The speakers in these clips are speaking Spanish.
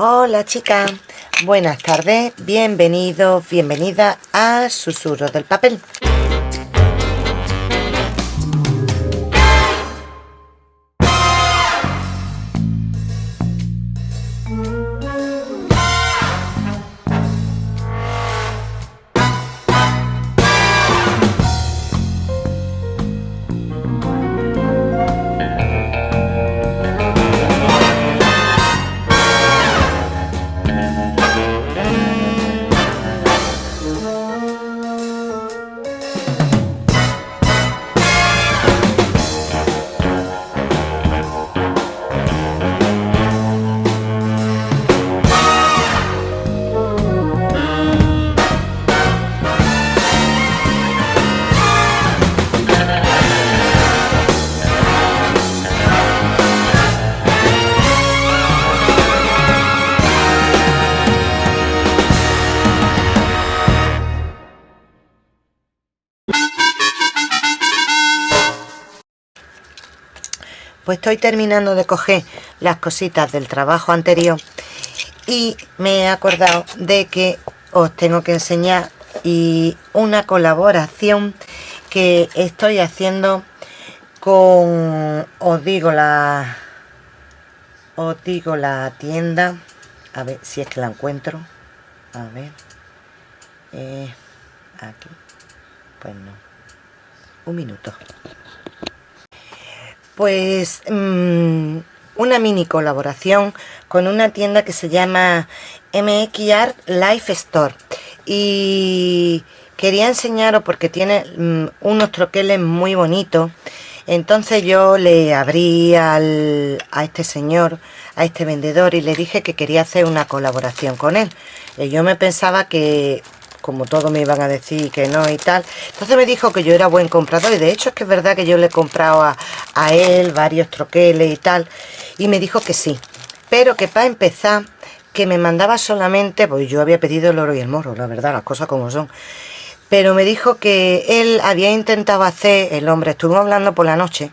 Hola chicas, buenas tardes, bienvenidos, bienvenida a Susurros del Papel. Pues estoy terminando de coger las cositas del trabajo anterior y me he acordado de que os tengo que enseñar y una colaboración que estoy haciendo con os digo la os digo la tienda a ver si es que la encuentro a ver eh, aquí pues no. Un minuto pues mm, una mini colaboración con una tienda que se llama MX Art Life Store y quería enseñaros porque tiene mm, unos troqueles muy bonitos entonces yo le abrí a este señor, a este vendedor y le dije que quería hacer una colaboración con él. Y yo me pensaba que como todos me iban a decir que no y tal. Entonces me dijo que yo era buen comprador y de hecho es que es verdad que yo le he comprado a, él varios troqueles y tal. Y me dijo que sí, pero que para empezar que me mandaba solamente, pues yo había pedido el oro y el morro, la verdad, las cosas como son. Pero me dijo que él había intentado hacer, el hombre, estuvimos hablando por la noche,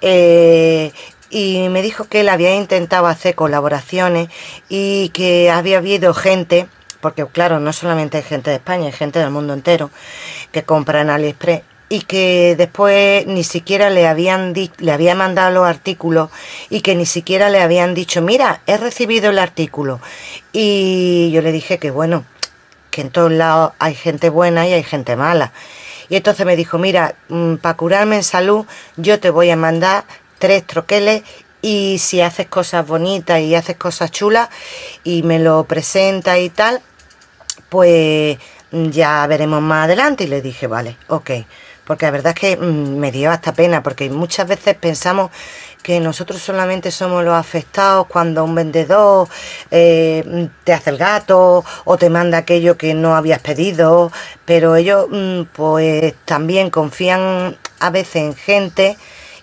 eh, y me dijo que él había intentado hacer colaboraciones y que había habido gente porque claro, no solamente hay gente de España, hay gente del mundo entero que compra en AliExpress y que después ni siquiera le habían le había mandado los artículos y que ni siquiera le habían dicho, mira, he recibido el artículo. Y yo le dije que bueno, que en todos lados hay gente buena y hay gente mala. Y entonces me dijo, mira, mm, para curarme en salud, yo te voy a mandar tres troqueles y si haces cosas bonitas y haces cosas chulas y me lo presenta y tal, pues ya veremos más adelante. Y le dije, vale, ok, porque la verdad es que mm, me dio hasta pena, porque muchas veces pensamos que nosotros solamente somos los afectados cuando un vendedor eh, te hace el gato o te manda aquello que no habías pedido, pero ellos mm, pues también confían a veces en gente.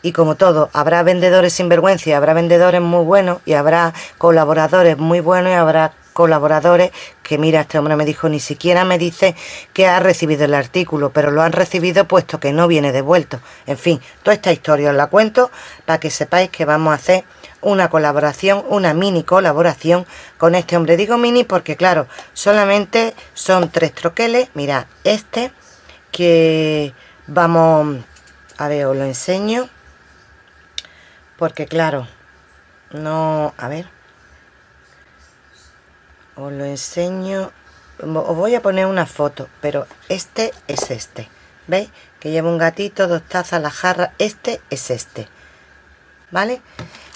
Y como todo, habrá vendedores sin vergüenza y habrá vendedores muy buenos y habrá colaboradores muy buenos y habrá colaboradores que mira, este hombre me dijo, ni siquiera me dice que ha recibido el artículo, pero lo han recibido puesto que no viene devuelto. En fin, toda esta historia os la cuento para que sepáis que vamos a hacer una colaboración, una mini colaboración con este hombre. Digo mini porque claro, solamente son tres troqueles. Mira, este que vamos, a ver, os lo enseño. Porque claro, no, a ver os lo enseño. Os voy a poner una foto pero este es este. Veis que lleva un gatito dos tazas la jarra. Este es este. Vale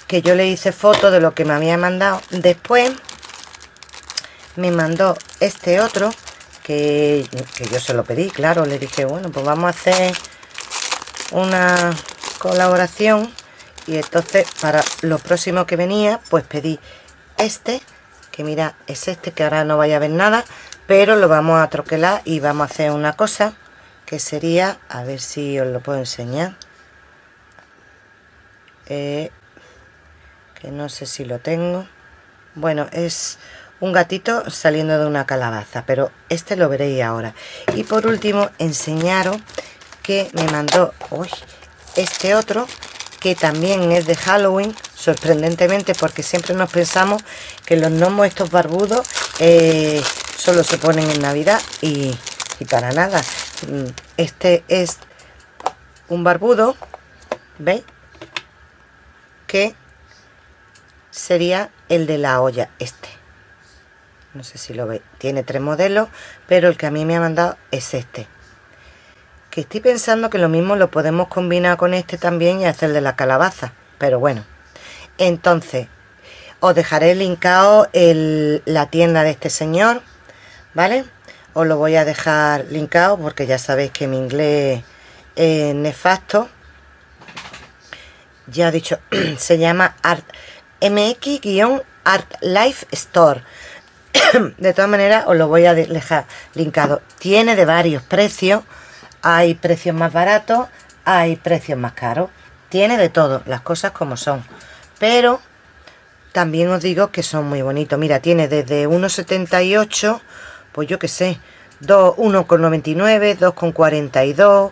que yo le hice foto de lo que me había mandado. Después me mandó este otro que, que yo se lo pedí claro. Le dije bueno pues vamos a hacer una colaboración y entonces para lo próximo que venía pues pedí este que mira es este que ahora no vaya a ver nada pero lo vamos a troquelar y vamos a hacer una cosa que sería a ver si os lo puedo enseñar. Eh, que no sé si lo tengo. Bueno es un gatito saliendo de una calabaza pero este lo veréis ahora. Y por último enseñaros que me mandó uy, este otro que también es de Halloween, sorprendentemente, porque siempre nos pensamos que los gnomos estos barbudos eh, solo se ponen en Navidad y, y para nada. Mm, este es un barbudo, ¿veis? Que sería el de la olla, este. No sé si lo veis. Tiene tres modelos, pero el que a mí me ha mandado es este que estoy pensando que lo mismo lo podemos combinar con este también y hacer de la calabaza pero bueno. Entonces os dejaré linkado la tienda de este señor vale os lo voy a dejar linkado porque ya sabéis que mi inglés es nefasto. Ya he dicho se llama art mx-art life store. De todas maneras os lo voy a dejar linkado. Tiene de varios precios hay precios más baratos, hay precios más caros. Tiene de todo, las cosas como son. Pero también os digo que son muy bonitos. Mira, tiene desde 1,78, pues yo qué sé, 1,99, 2,42,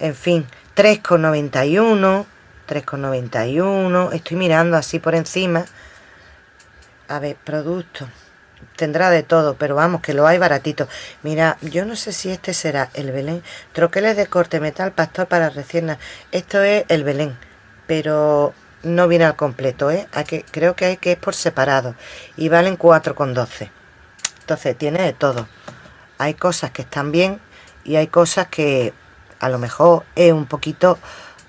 en fin, 3,91, 3,91. Estoy mirando así por encima. A ver, productos tendrá de todo, pero vamos, que lo hay baratito. Mira, yo no sé si este será el Belén. Troqueles de corte metal, pastor para recién... Esto es el Belén, pero no viene al completo, ¿eh? Que, creo que hay que ir por separado. Y valen 4,12. Entonces, tiene de todo. Hay cosas que están bien y hay cosas que a lo mejor es un poquito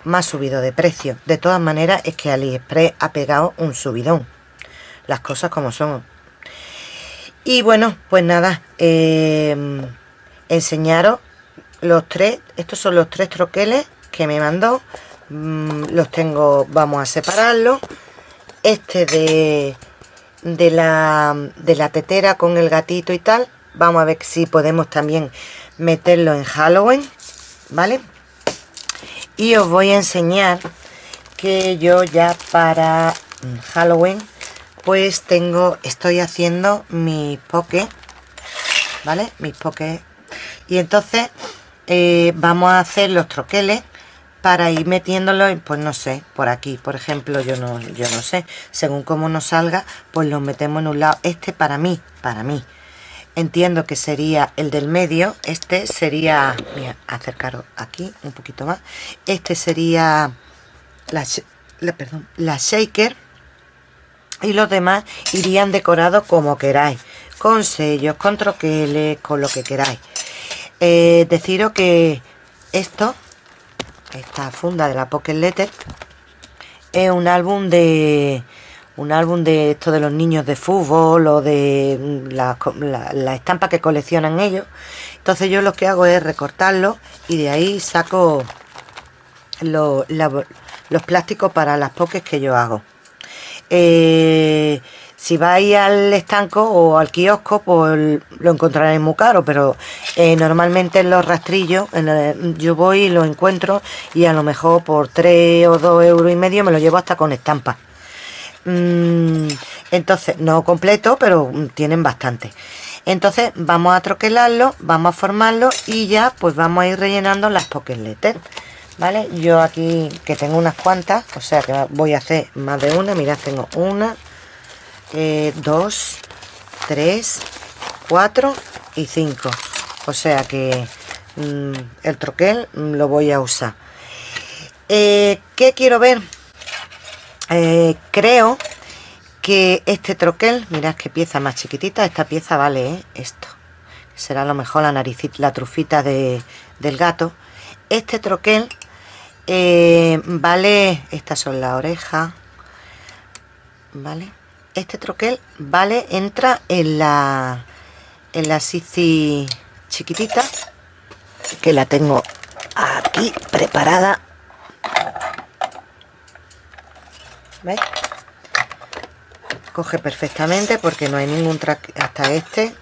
más subido de precio. De todas maneras, es que AliExpress ha pegado un subidón. Las cosas como son y bueno, pues nada, em, enseñaros los tres, estos son los tres troqueles que me mandó. Mm, los tengo, vamos a separarlos. Este de, de, la, de la tetera con el gatito y tal. Vamos a ver si podemos también meterlo en Halloween, ¿vale? Y os voy a enseñar que yo ya para Halloween pues tengo, estoy haciendo mi poke, ¿vale? Mis poke. Y entonces eh, vamos a hacer los troqueles para ir metiéndolo, pues no sé, por aquí, por ejemplo, yo no, yo no sé, según cómo nos salga, pues los metemos en un lado. Este para mí, para mí, entiendo que sería el del medio, este sería, mira, acercaros aquí un poquito más, este sería la perdón, la shaker, y los demás irían decorados como queráis con sellos, con troqueles, con lo que queráis. Eh, deciros que esto esta funda de la Pocket Letter es un álbum de un álbum de esto de los niños de fútbol o de la, la, estampa que coleccionan ellos. Entonces yo lo que hago es recortarlo y de ahí saco los plásticos para las pokés que yo hago eh, si vais al estanco o al kiosco, pues lo encontraréis muy caro, pero eh, normalmente en los rastrillos yo voy y lo encuentro y a lo mejor por 3 o 2 euros y medio me lo llevo hasta con estampa. Mm, entonces, no completo, pero tienen bastante. Entonces vamos a troquelarlo, vamos a formarlo y ya pues vamos a ir rellenando las pocket letters. ¿Vale? Yo aquí que tengo unas cuantas, o sea que voy a hacer más de una, mirad, tengo una, eh, dos, tres, cuatro y cinco. O sea que mm, el troquel lo voy a usar. Eh, ¿Qué quiero ver? Eh, creo que este troquel, mirad qué pieza más chiquitita, esta pieza vale esto. Será lo mejor la naricita, la trufita de, del gato. Este troquel eh, vale, estas son las orejas, vale, este troquel, vale, entra en la, en la Sisi chiquitita, que la tengo aquí preparada, ¿veis? Coge perfectamente porque no hay ningún track hasta este.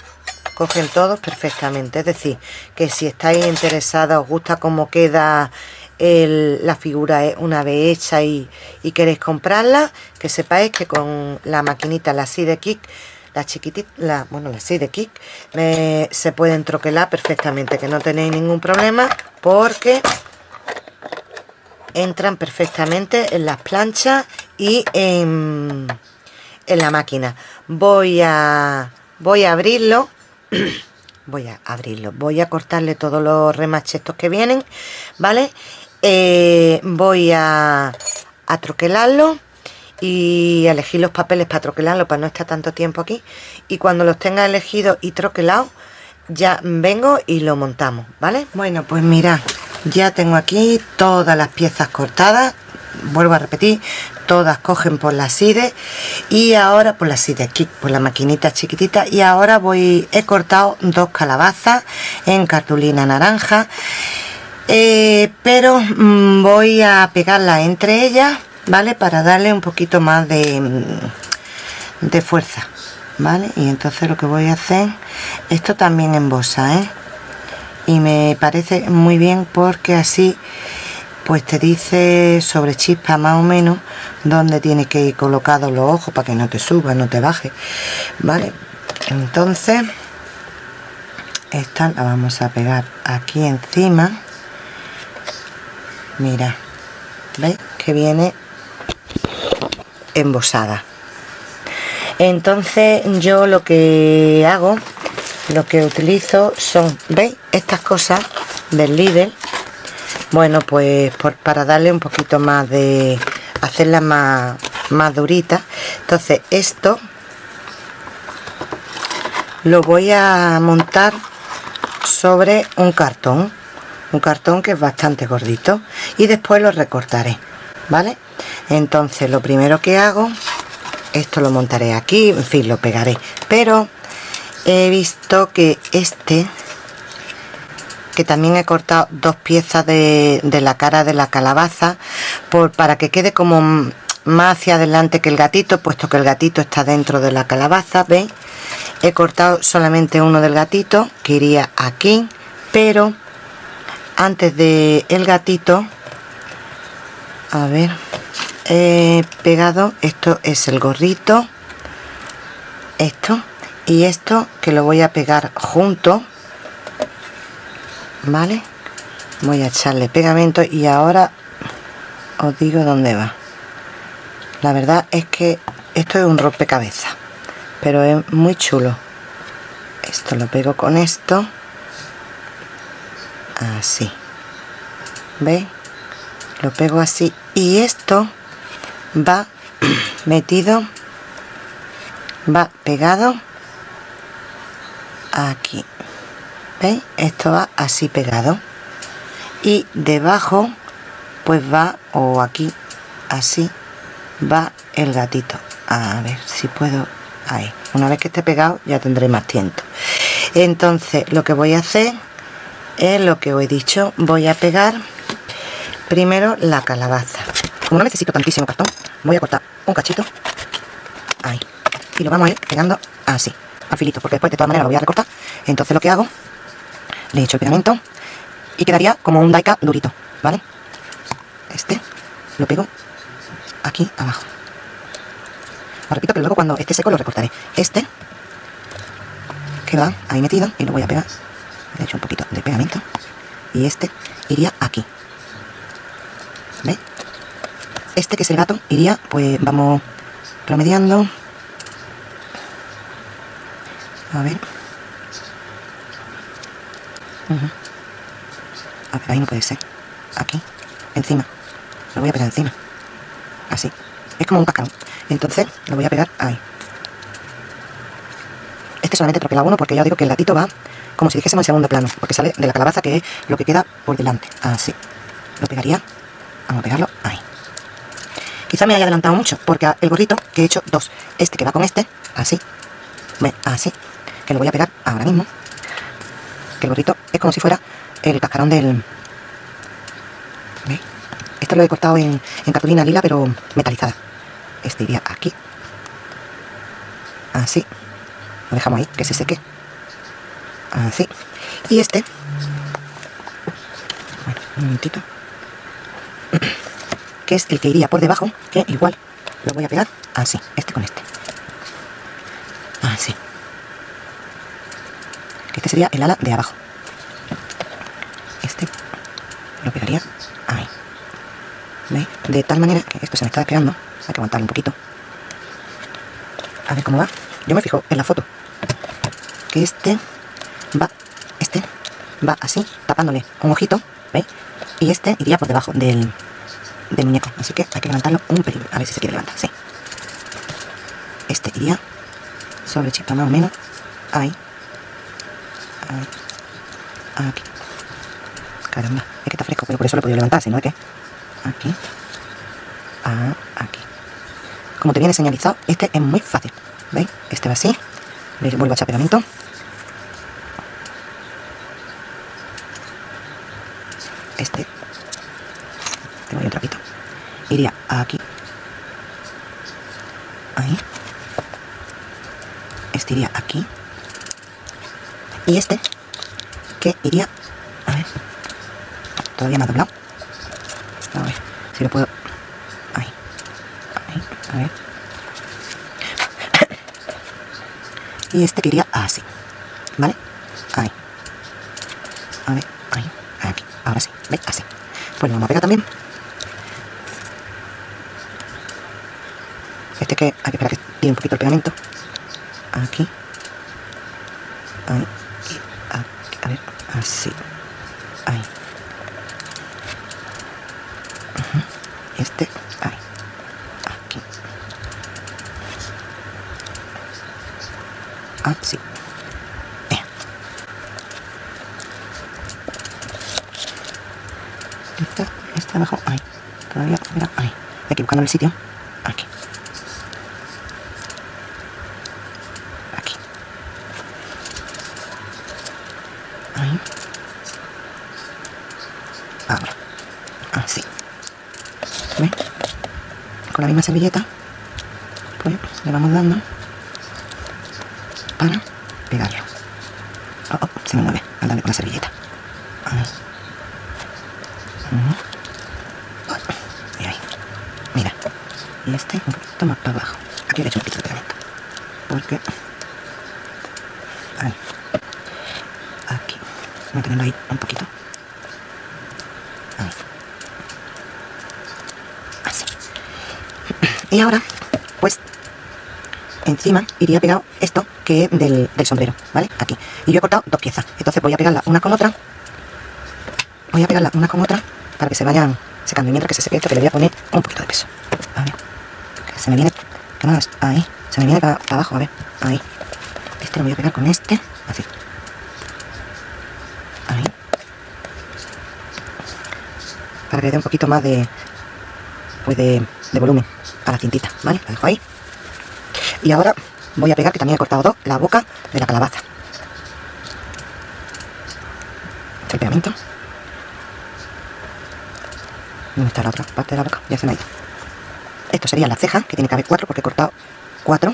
Cogen todos perfectamente. Es decir que si estáis interesados os gusta cómo queda la figura es una vez hecha y, queréis comprarla, que sepáis que con la maquinita, la Side Kick, la chiquitita, la, bueno, la Side Kick, se pueden troquelar perfectamente, que no tenéis ningún problema, porque entran perfectamente en las planchas y en, en la máquina. Voy a voy a abrirlo voy a abrirlo voy a cortarle todos los remaches que vienen vale eh, voy a, troquelarlo y elegir los papeles para troquelarlo para no estar tanto tiempo aquí. Y cuando los tenga elegidos y troquelados ya vengo y lo montamos vale bueno pues mira ya tengo aquí todas las piezas cortadas. Vuelvo a repetir todas cogen por la side y ahora por la side aquí por la maquinita chiquitita. Y ahora voy he cortado dos calabazas en cartulina naranja eh, pero mm, voy a pegarla entre ellas vale para darle un poquito más de mm, de fuerza vale y entonces lo que voy a hacer esto también en bosa ¿eh? y me parece muy bien porque así pues te dice sobre chispa más o menos donde tienes que ir colocado los ojos para que no te suba, no te baje vale entonces esta la vamos a pegar aquí encima mira veis que viene embosada. Entonces yo lo que hago lo que utilizo son veis estas cosas del líder bueno pues para darle un poquito más de hacerla más, más durita. Entonces esto lo voy a montar sobre un cartón un cartón que es bastante gordito y después lo recortaré vale entonces lo primero que hago esto lo montaré aquí en fin lo pegaré pero he visto que este que también he cortado dos piezas de, la cara de la calabaza por, para que quede como más hacia adelante que el gatito puesto que el gatito está dentro de la calabaza veis he cortado solamente uno del gatito que iría aquí pero antes de el gatito. A ver he pegado esto es el gorrito esto y esto que lo voy a pegar junto vale voy a echarle pegamento y ahora os digo dónde va. La verdad es que esto es un rompecabezas pero es muy chulo. Esto lo pego con esto así. ¿veis? lo pego así. Y esto va metido va pegado aquí. ¿veis? esto va así pegado. Y debajo pues va o aquí así va el gatito. A ver si puedo ahí. Una vez que esté pegado ya tendré más tiempo entonces lo que voy a hacer es lo que os he dicho voy a pegar primero la calabaza como no necesito tantísimo cartón voy a cortar un cachito ahí y lo vamos a ir pegando así a filito porque después de todas maneras lo voy a recortar entonces lo que hago le echo el pegamento y quedaría como un daika durito, ¿vale? Este lo pego aquí abajo. Os repito que luego cuando esté seco lo recortaré. Este queda ahí metido y lo voy a pegar. Le echo un poquito de pegamento y este iría aquí. ¿Ve? Este que es el gato iría, pues vamos promediando. A ver. A ver, ahí no puede ser. Aquí, encima. Lo voy a pegar encima. Así. Es como un cascarón. Entonces, lo voy a pegar ahí. Este solamente troquela uno porque ya digo que el gatito va como si dijésemos en segundo plano. Porque sale de la calabaza que es lo que queda por delante. Así. Lo pegaría. Vamos a pegarlo ahí. Quizá me haya adelantado mucho porque el gorrito que he hecho dos. Este que va con este. Así. Ve, así. Que lo voy a pegar ahora mismo que el gorrito es como si fuera el cascarón del... ¿Veis? Esto lo he cortado en, en cartulina lila, pero metalizada. Este iría aquí. Así. Lo dejamos ahí, que se seque. Así. Y este... Un momentito. Que es el que iría por debajo, que igual lo voy a pegar así, este con este. Así. Este sería el ala de abajo. Este lo pegaría ahí. ¿Veis? De tal manera que esto se me está despegando. Hay que aguantarlo un poquito. A ver cómo va. Yo me fijo en la foto. Que este va, este va así, tapándole un ojito, ¿veis? Y este iría por debajo del, muñeco. Así que hay que levantarlo un pelín. A ver si se quiere levantar, sí. Este iría sobre chispa más o menos. Ahí. Ahí. Aquí. Caramba, es que está fresco, pero por eso lo he podido levantar, si no es que... Aquí. Ah, aquí. Como te viene señalizado, este es muy fácil. ¿Veis? Este va así. Le vuelvo a echar pegamento. Este. Tengo ahí un trapito. Iría aquí. Ahí. Este iría aquí. Y este, que iría... A ver. Todavía me ha doblado. A ver si lo puedo... Ahí. Ahí. A ver. Y este que iría así. ¿Vale? Ahí. A ver. Ahí. Aquí. Ahora sí. ¿Veis? Así. Pues lo vamos a pegar también. Este que hay que esperar que tiene un poquito el pegamento. Aquí. Ahí. Y aquí. A ver. Así. Ahí. Ujú. Este. Ahí. Aquí. Así. Bien. Esta, esta abajo, ahí. Todavía, mira, ahí. Aquí buscando el sitio. Aquí. Aquí. Ahí. Ahora. Así. ¿Ves? Con la misma servilleta, pues le vamos dando para pegarlo. Oh, oh, se me mueve al darle con la servilleta. Ahí. Ujú. Y ahí. Mira. Y este un poquito más para abajo. Aquí le he hecho un poquito de pegamento. Porque... Ahí. Aquí. Voy a tenerlo ahí un poquito. Ahí. Así. Y ahora, pues, encima iría pegado esto que es del, del sombrero, ¿vale? Aquí. Y yo he cortado dos piezas. Entonces voy a pegarla una con otra. Voy a pegarla una con otra para que se vayan secando. Y mientras que se seque esto, que le voy a poner un poquito de peso. Se me viene... ¿Qué? Ahí. Se me viene para abajo, a ver. Ahí. Este lo voy a pegar con este. Así. Ahí. Para que le dé un poquito más de... Pues de, de volumen a la cintita, ¿vale? La dejo ahí. Y ahora voy a pegar, que también he cortado dos, la boca de la calabaza. El pegamento. ¿Dónde está la otra parte de la boca? Ya se me ha ido. Esto serían las cejas, que tiene que haber cuatro, porque he cortado cuatro.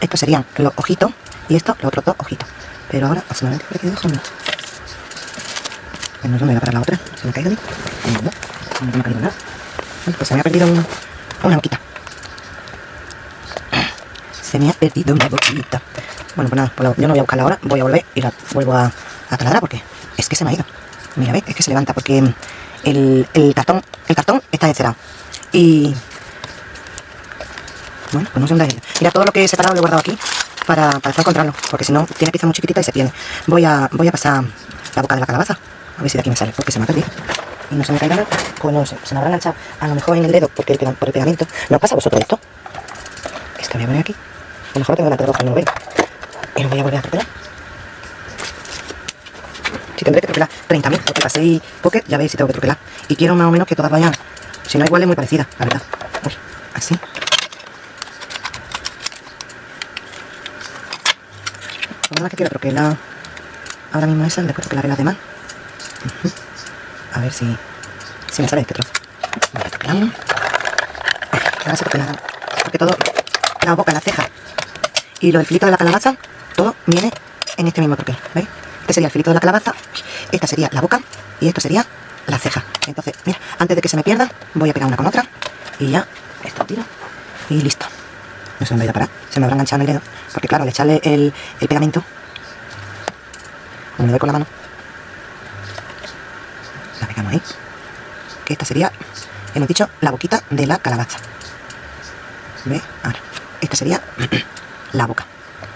Estos serían los ojitos, y estos los otros dos ojitos. Pero ahora, se me ha quedado dejando. Pues no dónde va para la otra. ¿Se me ha caído? No, no, me caído pues se me ha perdido una, una boquita. Se me ha perdido una boquita. Bueno, pues nada, pues yo no voy a buscarla ahora, voy a volver y la vuelvo a, a porque es que se me ha ido. Mira, ¿ves? Es que se levanta porque el, el cartón el cartón está encerado. Y... Bueno, pues no sé dónde ido. Mira, todo lo que he separado lo he guardado aquí para, para después encontrarlo, porque si no, tiene pieza muy chiquitita y se pierde. Voy a, voy a pasar la boca de la calabaza, a ver si de aquí me sale, porque se me ha perdido. Y no se me caiga nada, pues no sé, se me habrá enganchado a lo mejor en el dedo porque por el pegamento. ¿No pasa a vosotros esto? Esto voy a poner aquí. A lo mejor tengo la y no lo veo. Y lo voy a volver a tropelar. Si tendré que tropelar 30.000, porque paséis pocket, ya veis si tengo que tropelar. Y quiero más o menos que todas vayan, si no igual es muy parecida, la verdad. Así. Nada que quiero troquelar ahora mismo esa, después troquelaré las demás. Ujú. A ver si, si me sale este trozo. Ahora se troquela, porque todo, la boca, la ceja y lo del filito de la calabaza, todo viene en este mismo troquel, ¿veis? Este sería el filito de la calabaza, esta sería la boca y esto sería la ceja. Entonces, mira, antes de que se me pierda, voy a pegar una con otra y ya, esto tiro y listo. No sé dónde voy a parar, se me habrá enganchado en el dedo, porque claro, al echarle el, el pegamento, como le doy con la mano, la pegamos ahí. que esta sería, hemos dicho, la boquita de la calabaza. ¿Ve? Ahora, esta sería la boca,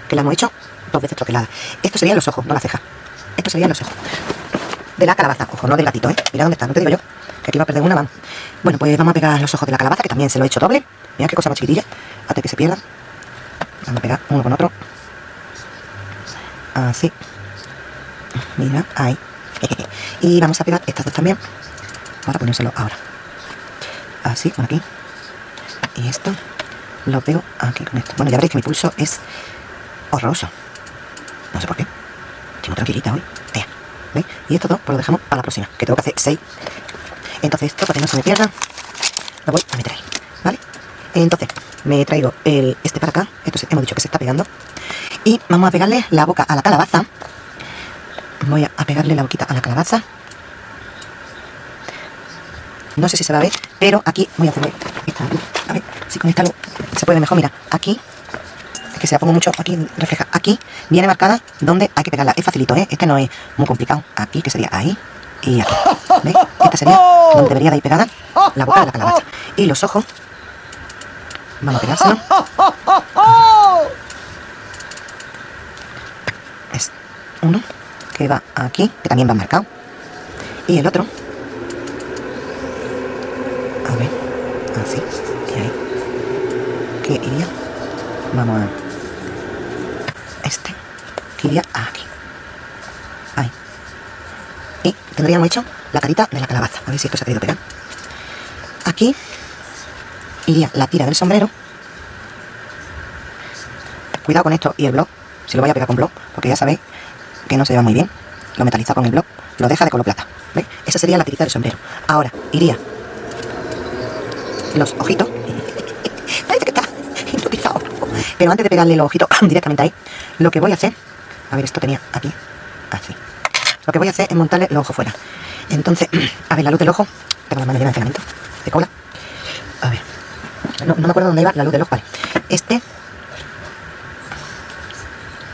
que la hemos hecho dos veces troquelada. Esto serían los ojos, no la ceja. Esto serían los ojos. De la calabaza, ojo, no del gatito, ¿eh? Mira dónde está, no te digo yo. Que aquí va a perder una, mano. Bueno, pues vamos a pegar los ojos de la calabaza, que también se lo he hecho doble. Mira qué cosa más chiquitilla. Hasta que se pierdan. Vamos a pegar uno con otro. Así. Mira, ahí. y vamos a pegar estas dos también. Para ponérselo ahora. Así, con aquí. Y esto lo pego aquí con esto. Bueno, ya veréis que mi pulso es horroroso. No sé por qué. Estoy muy tranquilita hoy. ¿Veis? Y esto dos pues lo dejamos para la próxima, que tengo que hacer seis. Entonces esto, para que no se me pierda, lo voy a meter ahí. ¿Vale? Entonces, me traigo el, este para acá. Esto hemos dicho que se está pegando. Y vamos a pegarle la boca a la calabaza. Voy a pegarle la boquita a la calabaza. No sé si se va a ver, pero aquí voy a hacerle esta A ver si con esta se puede mejor. Mira, aquí que se la pongo mucho, aquí refleja, aquí viene marcada donde hay que pegarla, es facilito, ¿eh? este no es muy complicado, aquí que sería ahí y aquí, ¿veis? Esta sería donde debería de ir pegada la boca de la calabaza y los ojos, vamos a pegárselo es uno que va aquí, que también va marcado y el otro a ver, así iría vamos a este que iría aquí. Ahí. Y tendríamos hecho la carita de la calabaza. A ver si esto se ha querido pegar. Aquí iría la tira del sombrero. Cuidado con esto y el blog, si lo voy a pegar con blog, porque ya sabéis que no se lleva muy bien. Lo metaliza con el blog, lo deja de color plata. ¿Veis? Esa sería la tirita del sombrero. Ahora, iría los ojitos. Pero antes de pegarle los ojitos directamente ahí, lo que voy a hacer, a ver, esto tenía aquí, así. Lo que voy a hacer es montarle los ojos fuera. Entonces, a ver, la luz del ojo, tengo la mano llena de pegamento, de cola. A ver, no, me acuerdo dónde iba la luz del ojo, vale. Este,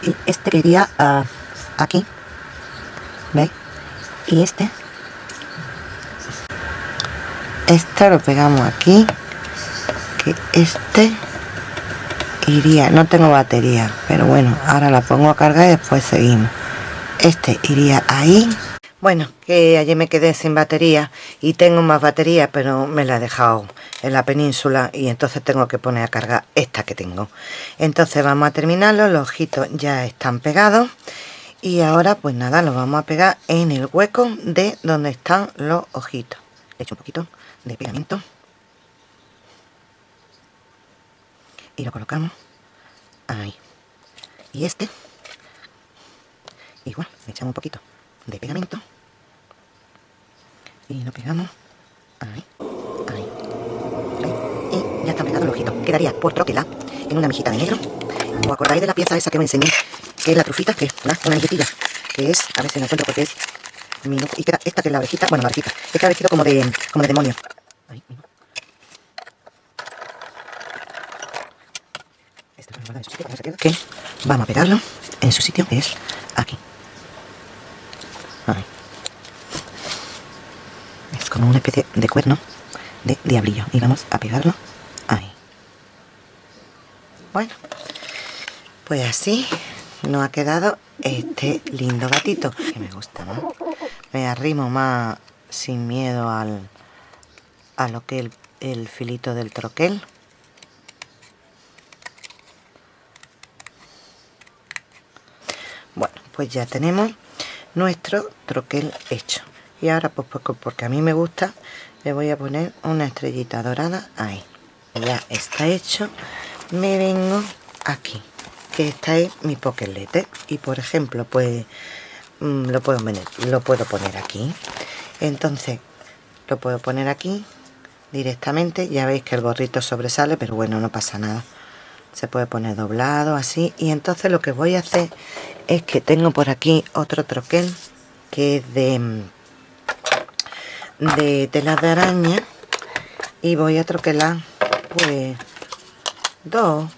y este que iría uh, aquí, ¿veis? Y este, este lo pegamos aquí, que este iría, no tengo batería, pero bueno, ahora la pongo a cargar y después seguimos. Este iría ahí. Bueno, que ayer me quedé sin batería y tengo más batería, pero me la he dejado en la península y entonces tengo que poner a cargar esta que tengo. Entonces vamos a terminarlo, los ojitos ya están pegados y ahora pues nada, lo vamos a pegar en el hueco de donde están los ojitos. Le echo un poquito de pegamento. Y lo colocamos ahí. Y este igual le echamos un poquito de pegamento y lo pegamos ahí, ahí, y ya está pegado el ojito. Quedaría por troquela en una mejita de negro. ¿os acordáis de la pieza esa que me enseñé? que es la trufita, que es una, una que es, a ver si la encuentro porque es y esta que es la abejita, bueno la abejita, es que ha como de, como de demonio. Ahí, que vamos a pegarlo en su sitio que es aquí. Es como una especie de cuerno de diablillo. Y vamos a pegarlo ahí. Bueno pues así nos ha quedado este lindo gatito que me gusta ¿no? me arrimo más sin miedo al a lo que el, el filito del troquel pues ya tenemos nuestro troquel hecho. Y ahora pues, pues porque a mí me gusta le voy a poner una estrellita dorada ahí. Ya está hecho. Me vengo aquí que esta es mi pokelete y por ejemplo pues mm, lo puedo lo puedo poner aquí. Entonces lo puedo poner aquí directamente. Ya veis que el gorrito sobresale pero bueno no pasa nada se puede poner doblado así. Y entonces lo que voy a hacer es que tengo por aquí otro troquel que es de de tela de araña. Y voy a troquelar pues dos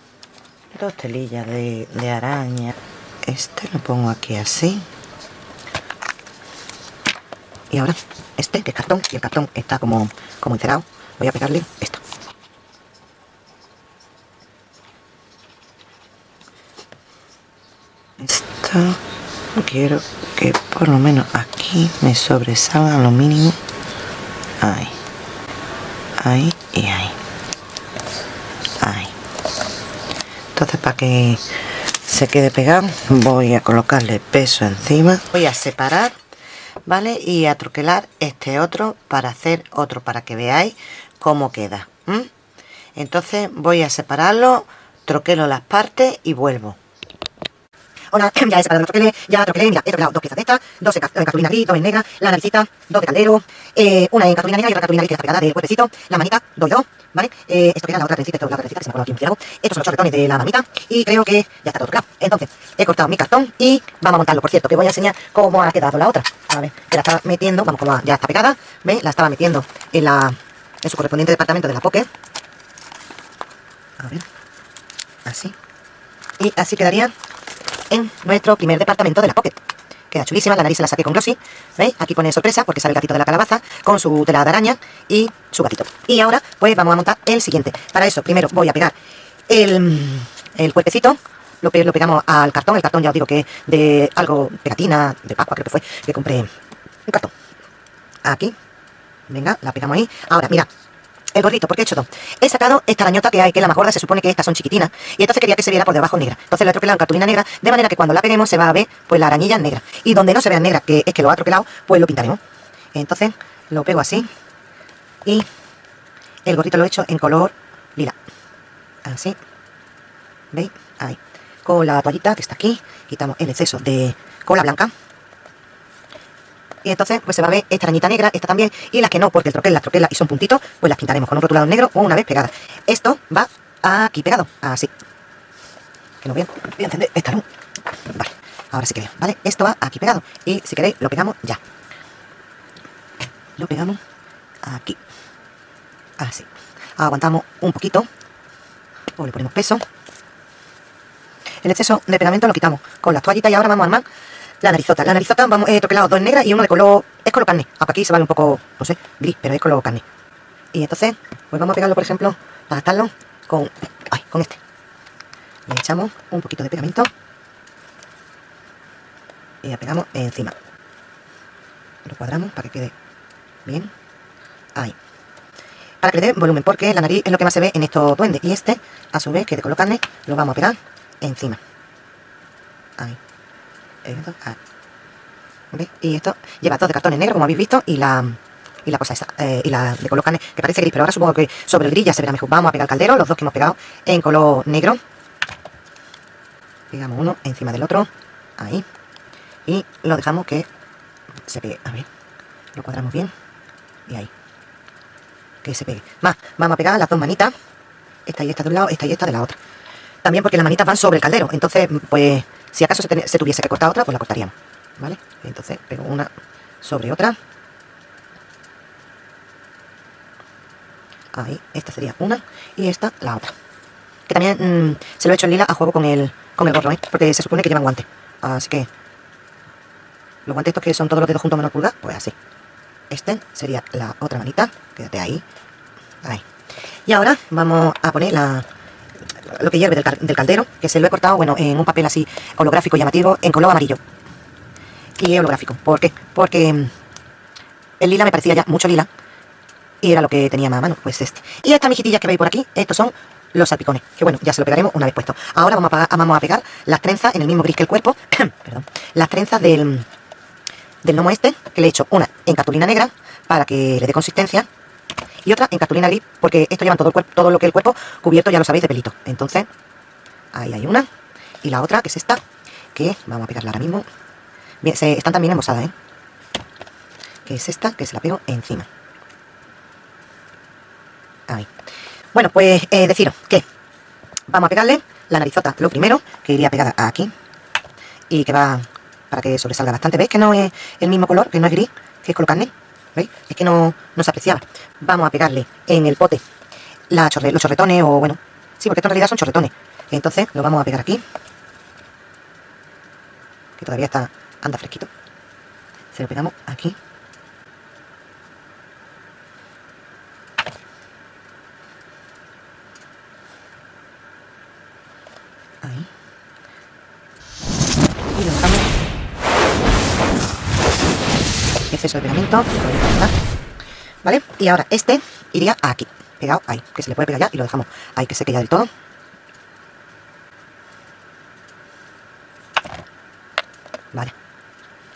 dos telillas de, de araña. Este lo pongo aquí así. Y ahora este que es cartón y el cartón está como, como encerado. Voy a pegarle esto quiero que por lo menos aquí me sobresalga lo mínimo. Ahí. Ahí y ahí. Ahí. Entonces para que se quede pegado voy a colocarle peso encima. Voy a separar vale y a troquelar este otro para hacer otro para que veáis cómo queda entonces voy a separarlo troquelo las partes y vuelvo Hola, ya he separado los troqueles, ya troquelé, mira, he troquelado dos piezas de dos en, cartulina gris, dos en negra, la naricita, dos de caldero, eh, una en cartulina negra y otra cartulina gris que está pegada del cuerpecito, la manita, dos dos, ¿vale? Eh, esto queda la otra trencita, esto es la otra trencita que se me acuerdo aquí un. Estos son los chorretones de la mamita y creo que ya está todo claro. Entonces, he cortado mi cartón y vamos a montarlo. Por cierto, que voy a enseñar cómo ha quedado la otra. A ver, que la estaba metiendo, vamos, como ya está pegada, ¿veis? La estaba metiendo en, la, en su correspondiente departamento de la Pocket. A ver, así. Y así quedaría en nuestro primer departamento de la Pocket. Queda chulísima, la nariz se la saqué con glossy, ¿veis? Aquí pone sorpresa porque sale el gatito de la calabaza con su tela de araña y su gatito. Y ahora pues vamos a montar el siguiente. Para eso primero voy a pegar el, el cuerpecito, lo, lo pegamos al cartón, el cartón ya os digo que de algo, pegatina, de Pascua creo que fue, que compré un cartón. Aquí, venga, la pegamos ahí. Ahora, mira, el gorrito, porque he hecho dos. He sacado esta arañota que hay, que es la más gorda, se supone que estas son chiquitinas, y entonces quería que se viera por debajo negra. Entonces la he en cartulina negra, de manera que cuando la peguemos se va a ver pues la arañilla negra. Y donde no se vea negra, que es que lo ha troquelado, pues lo pintaremos. Entonces lo pego así, y el gorrito lo he hecho en color lila. Así, ¿veis? Ahí. Con la toallita que está aquí, quitamos el exceso de cola blanca y entonces pues se va a ver esta arañita negra, esta también, y las que no, porque el troquel las troquelas y son puntitos, pues las pintaremos con un rotulado negro o una vez pegadas. Esto va aquí pegado, así. Que no vean, voy a encender esta luz. Vale, ahora sí que veo, ¿vale? Esto va aquí pegado, y si queréis lo pegamos ya. Lo pegamos aquí, así. Aguantamos un poquito, o le ponemos peso. El exceso de pegamento lo quitamos con las toallitas y ahora vamos a armar la narizota. La narizota vamos, he troquelado dos negras y uno de color, es color carne. Hasta aquí se va un poco, no sé, gris, pero es color carne. Y entonces, pues vamos a pegarlo, por ejemplo, para gastarlo con, con este. Le echamos un poquito de pegamento y la pegamos encima. Lo cuadramos para que quede bien. Ahí. Para que le dé volumen, porque la nariz es lo que más se ve en estos duendes. Y este, a su vez, que de color carne, lo vamos a pegar encima. Ahí. Y esto lleva dos de cartones negros, como habéis visto, y la, y la cosa esa, eh, y la de color carne, que parece gris, pero ahora supongo que sobre el gris ya se verá mejor. Vamos a pegar el caldero, los dos que hemos pegado en color negro. Pegamos uno encima del otro, ahí. Y lo dejamos que se pegue, a ver, lo cuadramos bien, y ahí. Que se pegue. Más, vamos a pegar las dos manitas, esta y esta de un lado, esta y esta de la otra. También porque las manitas van sobre el caldero, entonces, pues si acaso se, tuviese que cortar otra, pues la cortaríamos. ¿Vale? Entonces pego una sobre otra. Ahí, esta sería una y esta la otra. Que también mm, se lo he hecho en lila a juego con el, con el gorro, ¿eh? Porque se supone que llevan guantes. Así que los guantes estos que son todos los dedos juntos menos pulgar, pues así. Este sería la otra manita. Quédate ahí. Ahí. Y ahora vamos a poner la, lo que hierve del, caldero, que se lo he cortado, bueno, en un papel así holográfico llamativo, en color amarillo. Y holográfico. ¿Por qué? Porque mm, el lila me parecía ya mucho lila. Y era lo que tenía más a mano, pues este. Y estas mijitillas que veis por aquí, estos son los salpicones. Que bueno, ya se lo pegaremos una vez puesto. Ahora vamos a, pegar las trenzas en el mismo gris que el cuerpo. perdón. Las trenzas del, del lomo este, que le he hecho una en cartulina negra, para que le dé consistencia y otra en cartulina gris, porque esto lleva todo, el cuerpo, todo lo que el cuerpo cubierto, ya lo sabéis, de pelito. Entonces, ahí hay una. Y la otra, que es esta, que vamos a pegarla ahora mismo. Bien, se, están también embosadas, ¿eh? Que es esta, que se la pego encima. Ahí. Bueno, pues eh, deciros que vamos a pegarle la narizota lo primero, que iría pegada aquí. Y que va para que sobresalga bastante. ¿Veis que no es el mismo color, que no es gris, que es color carne? ¿Veis? Es que no, no se apreciaba. Vamos a pegarle en el pote los chorretones o bueno, sí, porque esto en realidad son chorretones. Entonces lo vamos a pegar aquí. Que todavía está, anda fresquito. Se lo pegamos aquí. Exceso de pegamento. ¿Vale? Y ahora este iría aquí, pegado ahí, que se le puede pegar ya y lo dejamos ahí, que seque ya del todo. Vale.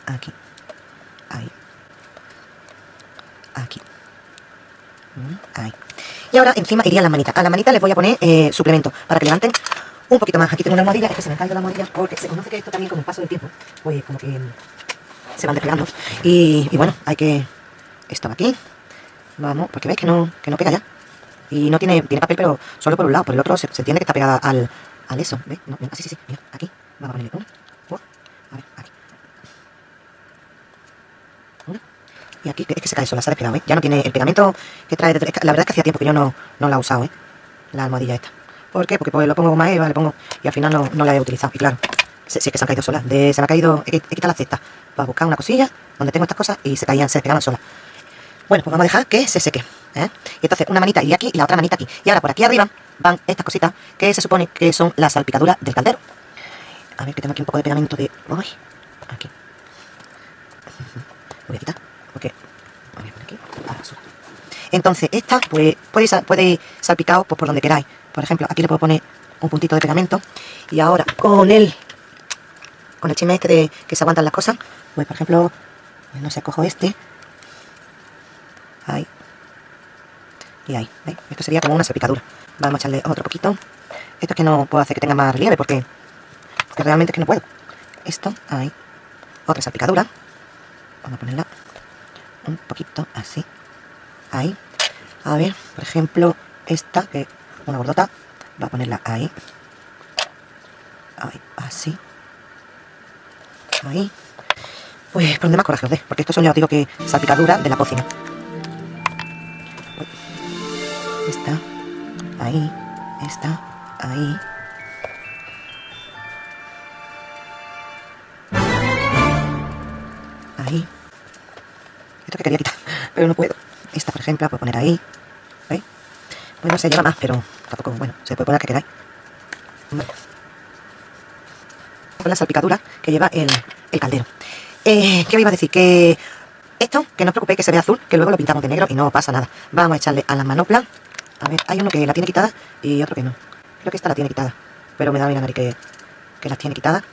Aquí. Ahí. Aquí. Mm, ahí. Y ahora encima iría las manitas. A las manitas les voy a poner eh, suplemento para que levanten un poquito más. Aquí tengo una almohadilla, es que se me cae la almohadilla porque se conoce que esto también con el paso del tiempo, pues como que se van despegando. Y, bueno, hay que... Esto va aquí. Vamos, porque veis que no, que no pega ya. Y no tiene, tiene papel, pero solo por un lado. Por el otro se, entiende que está pegada al, al eso. ¿Veis? No, sí, sí, sí. Mira, aquí. Vamos a ponerle una. A ver, aquí. Y aquí es que se cae sola, se ha despegado, ¿eh? Ya no tiene el pegamento que trae... De, la verdad es que hacía tiempo que yo no, no la he usado, ¿eh? La almohadilla esta. ¿Por qué? Porque pues, lo pongo más Eva, le pongo... Y al final no, no la he utilizado. Y claro, sí, que se han caído solas. De, se me ha caído... He, he quitado la cesta para buscar una cosilla donde tengo estas cosas y se caían, se pegaban solas. Bueno, pues vamos a dejar que se seque. ¿eh? Y entonces una manita iría aquí y la otra manita aquí. Y ahora por aquí arriba van estas cositas que se supone que son las salpicaduras del caldero. A ver que tengo aquí un poco de pegamento de... Uy, aquí. Voy a quitar, porque... Voy a poner aquí. Entonces, esta, pues, puede, puede salpicado pues, por donde queráis. Por ejemplo, aquí le puedo poner un puntito de pegamento. Y ahora, con el... Con el chisme este de que se aguantan las cosas, pues, por ejemplo, no sé, cojo este. Ahí. Y ahí, ¿veis? Esto sería como una salpicadura. Vamos a echarle otro poquito. Esto es que no puedo hacer que tenga más relieve porque, porque realmente es que no puedo. Esto, ahí. Otra salpicadura. Vamos a ponerla un poquito así. Ahí. A ver, por ejemplo, esta, que una gordota, va a ponerla ahí. Ahí, así. Ahí. Pues por donde más coraje os dé, porque esto son ya os digo que salpicadura de la cocina. Esta, ahí, esta, ahí. Ahí. Esto que quería quitar, pero no puedo. Esta, por ejemplo, la puedo poner ahí. ¿Veis? Pues no se lleva más, pero tampoco, bueno, se puede poner que queráis. Con la salpicadura que lleva el, el caldero. Eh, ¿Qué os iba a decir? Que esto, que no os preocupéis que se ve azul, que luego lo pintamos de negro y no pasa nada. Vamos a echarle a la manopla. A ver, hay uno que la tiene quitada y otro que no. Creo que esta la tiene quitada. Pero me da a mirar que, que las tiene quitada. De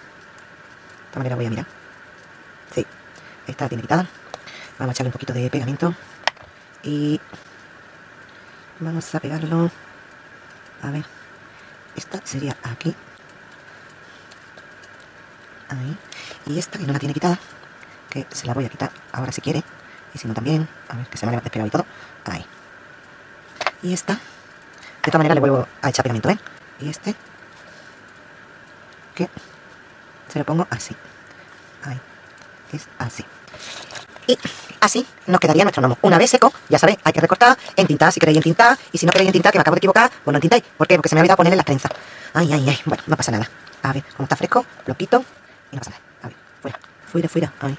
esta manera voy a mirar. Sí, esta la tiene quitada. Vamos a echarle un poquito de pegamento. Y vamos a pegarlo. A ver, esta sería aquí. Ahí. Y esta que no la tiene quitada, que se la voy a quitar ahora si quiere. Y si no también, a ver, que se me ha despegado y todo. Ahí. Y esta, de esta manera le vuelvo a echar pegamento, ¿eh? Y este, que se lo pongo así. Ahí. Es así. Y así nos quedaría nuestro gnomo. Una vez seco, ya sabéis, hay que recortar, entintar si queréis entintar, y si no queréis entintar, que me acabo de equivocar, pues no entintáis. ¿Por qué? Porque se me ha olvidado ponerle las trenzas. Ay, ay, ay, bueno, no pasa nada. A ver, como está fresco, lo quito y no pasa nada. A ver, fuera, fuera, fuera, ahí.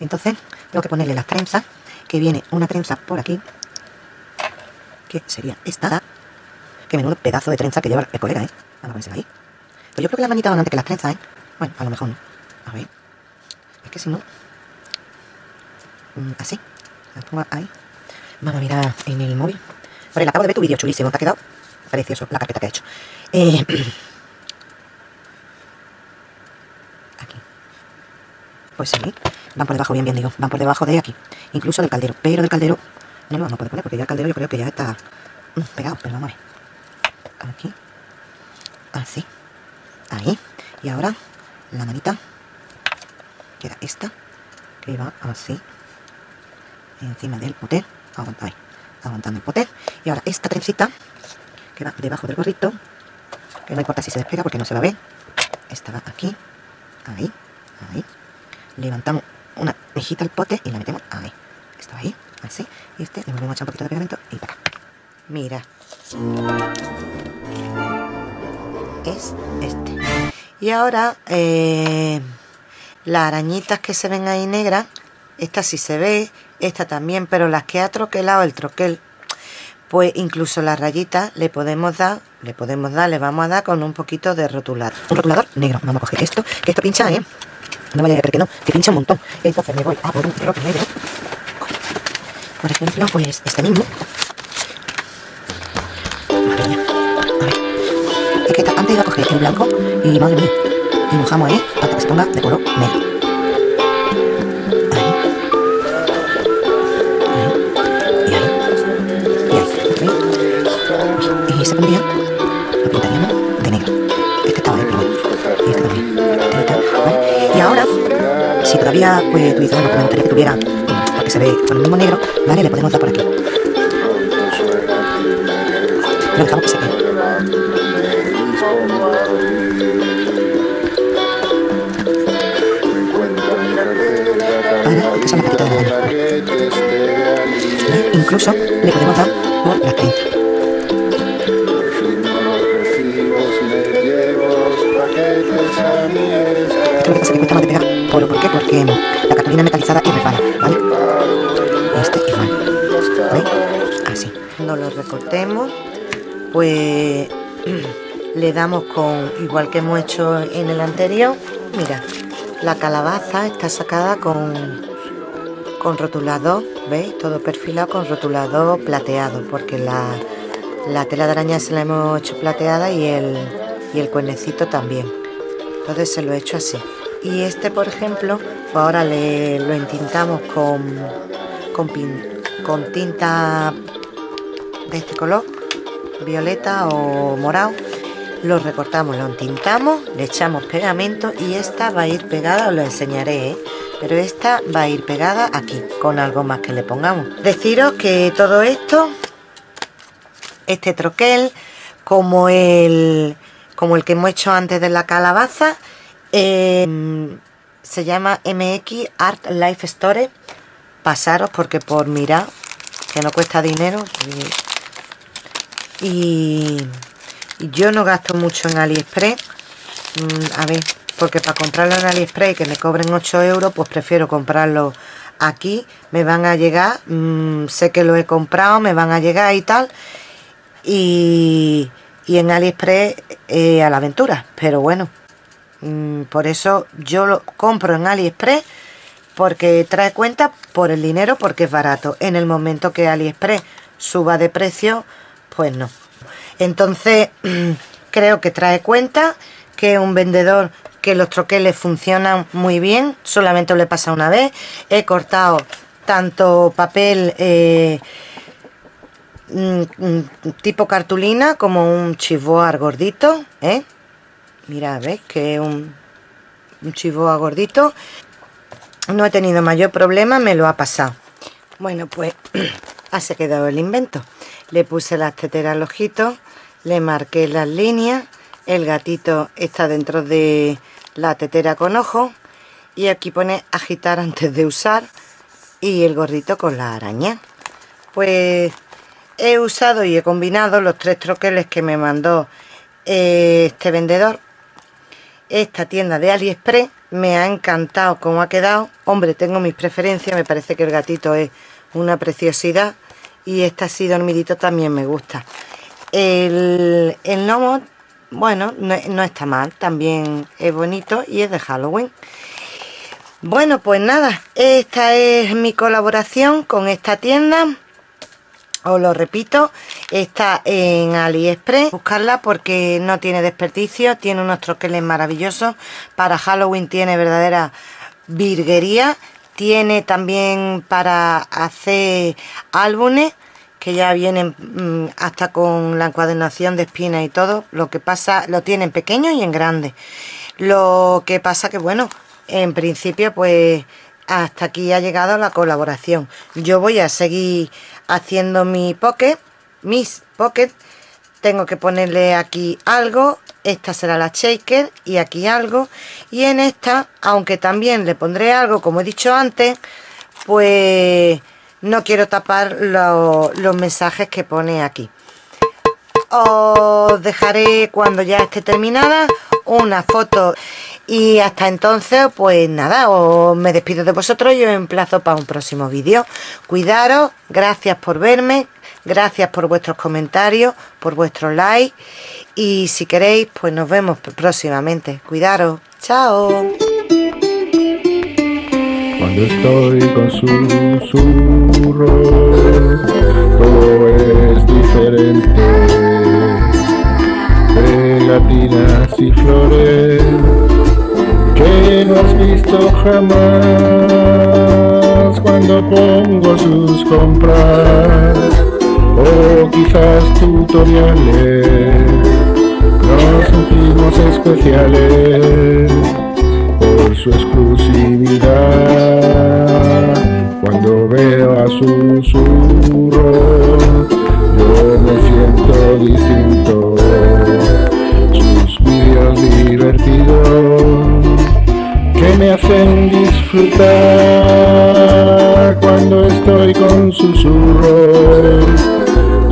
Entonces, tengo que ponerle las trenzas, que viene una trenza por aquí, que sería esta, que menudo pedazo de trenza que lleva el colega, ¿eh? Vamos a ponerse ahí. Pues yo creo que las manitas van antes que las trenzas, ¿eh? Bueno, a lo mejor no. A ver. Es que si no, Mm, así. La pongo ahí. Vamos a mirar en el móvil. El acabo de ver tu vídeo chulísimo. Te ha quedado precioso la carpeta que he hecho. Eh, aquí. Pues sí. Van por debajo, bien, bien digo. Van por debajo de aquí. Incluso del caldero. Pero del caldero no lo vamos a poder poner porque ya el caldero yo creo que ya está mm, pegado. Pero vamos a ver. Aquí. Así. Ahí. Y ahora la manita. Que era esta. Que va así encima del poté, aguantando el poté. Y ahora esta trencita, que va debajo del gorrito, que no importa si se despega porque no se va a ver. Esta va aquí, ahí, ahí. Levantamos una mejita al pote y la metemos ahí. Esto ahí, así. Y este le volvemos a echar un poquito de pegamento y para acá. Mira. Es este. Y ahora, eh, las arañitas que se ven ahí negras, esta sí se ve, esta también, pero las que ha troquelado el troquel, pues incluso las rayitas le podemos dar, le podemos dar, le vamos a dar con un poquito de rotulador. Un rotulador negro. Vamos a coger esto, que esto pincha, ¿eh? No vaya a creer que no, que pincha un montón. Entonces me voy a por un troque negro. Por ejemplo, pues este mismo. Madre mía. A ver. Es que antes iba a coger el blanco y madre mía. Y mojamos ahí hasta que se ponga de color negro. Pues que tuviera, porque se ve con el mismo negro, ¿vale? Le podemos dar por aquí. Lo dejamos que la la. Incluso le podemos dar por trenzas. Porque la cartulina metalizada y resbala, ¿vale? Este igual. ¿Veis? Así. Cuando lo recortemos, pues le damos con, igual que hemos hecho en el anterior, mira, la calabaza está sacada con, con rotulador, ¿veis? Todo perfilado con rotulador plateado, porque la, la tela de araña se la hemos hecho plateada y el, y el cuernecito también. Entonces se lo he hecho así. Y este, por ejemplo, pues ahora le, lo entintamos con, con, pin- con tinta de este color, violeta o morado. Lo recortamos, lo entintamos, le echamos pegamento y esta va a ir pegada, os lo enseñaré, ¿eh? pero esta va a ir pegada aquí, con algo más que le pongamos. Deciros que todo esto, este troquel, como el, como el que hemos hecho antes de la calabaza, eh, se llama MX Art Life Store. Pasaros porque por mirar, que no cuesta dinero, y, y yo no gasto mucho en AliExpress. Mm, a ver, porque para comprarlo en AliExpress y que me cobren 8 euros, pues prefiero comprarlo aquí. Me van a llegar, mm, sé que lo he comprado, me van a llegar y tal. Y, y en AliExpress eh, a la aventura. Pero bueno, mm, por eso yo lo compro en AliExpress porque trae cuenta por el dinero porque es barato. En el momento que AliExpress suba de precio, pues no. Entonces, creo que trae cuenta que es un vendedor que los troqueles funcionan muy bien. Solamente le pasa una vez. He cortado tanto papel eh, mm, mm, tipo cartulina como un chivoar gordito. ¿eh? Mira, ¿ves? Que es un, un chivoa gordito. No he tenido mayor problema, me lo ha pasado. Bueno, pues así ha quedado el invento. Le puse las teteras al ojito, le marqué las líneas, el gatito está dentro de la tetera con ojo y aquí pone agitar antes de usar y el gordito con la araña. Pues he usado y he combinado los tres troqueles que me mandó eh, este vendedor esta tienda de AliExpress me ha encantado cómo ha quedado. Hombre tengo mis preferencias me parece que el gatito es una preciosidad y este así dormidito también me gusta. El, el gnomo bueno no, no está mal también es bonito y es de Halloween. Bueno pues nada esta es mi colaboración con esta tienda. Os lo repito, está en AliExpress, buscarla porque no tiene desperdicio, tiene unos troqueles maravillosos, para Halloween tiene verdadera virguería, tiene también para hacer álbumes, que ya vienen mmm, hasta con la encuadernación de espinas y todo, lo que pasa, lo tienen pequeño y en grande, lo que pasa que bueno, en principio pues hasta aquí ha llegado la colaboración, yo voy a seguir haciendo mi pocket, mis pocket, tengo que ponerle aquí algo, esta será la shaker y aquí algo, y en esta, aunque también le pondré algo, como he dicho antes, pues no quiero tapar lo, los mensajes que pone aquí. Os dejaré cuando ya esté terminada una foto y hasta entonces pues nada os me despido de vosotros y os emplazo para un próximo vídeo cuidaros gracias por verme gracias por vuestros comentarios por vuestros likes y si queréis pues nos vemos próximamente. Cuidaros. Chao. Cuando estoy con susurros, todo es diferente. Pegatinas y flores que no has visto jamás. Cuando pongo sus compras o quizás tutoriales. Nos sentimos especiales por su exclusividad. Cuando veo a susurro, yo me siento distinto. Sus vídeos divertidos que me hacen disfrutar cuando estoy con susurros.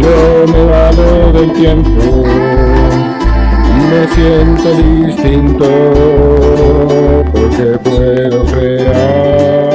Yo me valo del tiempo. Me siento distinto porque puedo crear